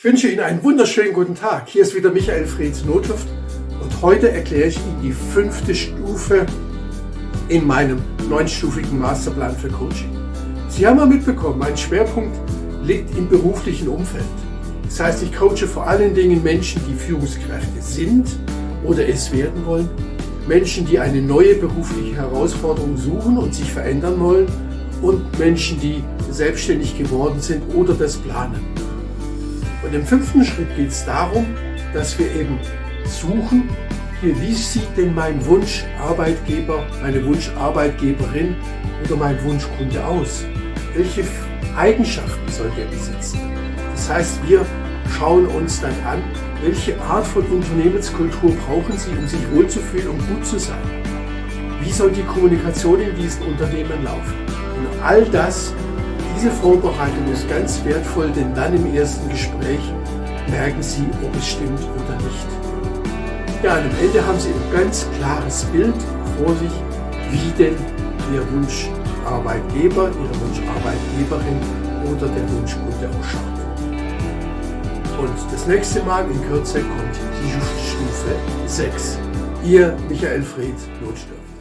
Ich wünsche Ihnen einen wunderschönen guten Tag. Hier ist wieder Michael Freds Notluft und heute erkläre ich Ihnen die fünfte Stufe in meinem neunstufigen Masterplan für Coaching. Sie haben ja mitbekommen, mein Schwerpunkt liegt im beruflichen Umfeld. Das heißt, ich coache vor allen Dingen Menschen, die Führungskräfte sind oder es werden wollen, Menschen, die eine neue berufliche Herausforderung suchen und sich verändern wollen und Menschen, die selbstständig geworden sind oder das planen. Und im fünften Schritt geht es darum, dass wir eben suchen, hier, wie sieht denn mein Wunscharbeitgeber, meine Wunscharbeitgeberin oder mein Wunschkunde aus? Welche Eigenschaften soll der besitzen? Das heißt, wir schauen uns dann an, welche Art von Unternehmenskultur brauchen Sie, um sich wohlzufühlen und gut zu sein? Wie soll die Kommunikation in diesen Unternehmen laufen? Und all das diese Vorbereitung ist ganz wertvoll, denn dann im ersten Gespräch merken Sie, ob es stimmt oder nicht. Ja, und am Ende haben Sie ein ganz klares Bild vor sich, wie denn Ihr Wunscharbeitgeber, Ihre Wunscharbeitgeberin oder der Wunschkunde ausschaut. Und das nächste Mal in Kürze kommt die Stufe 6. Ihr Michael Fried, Notstürmer.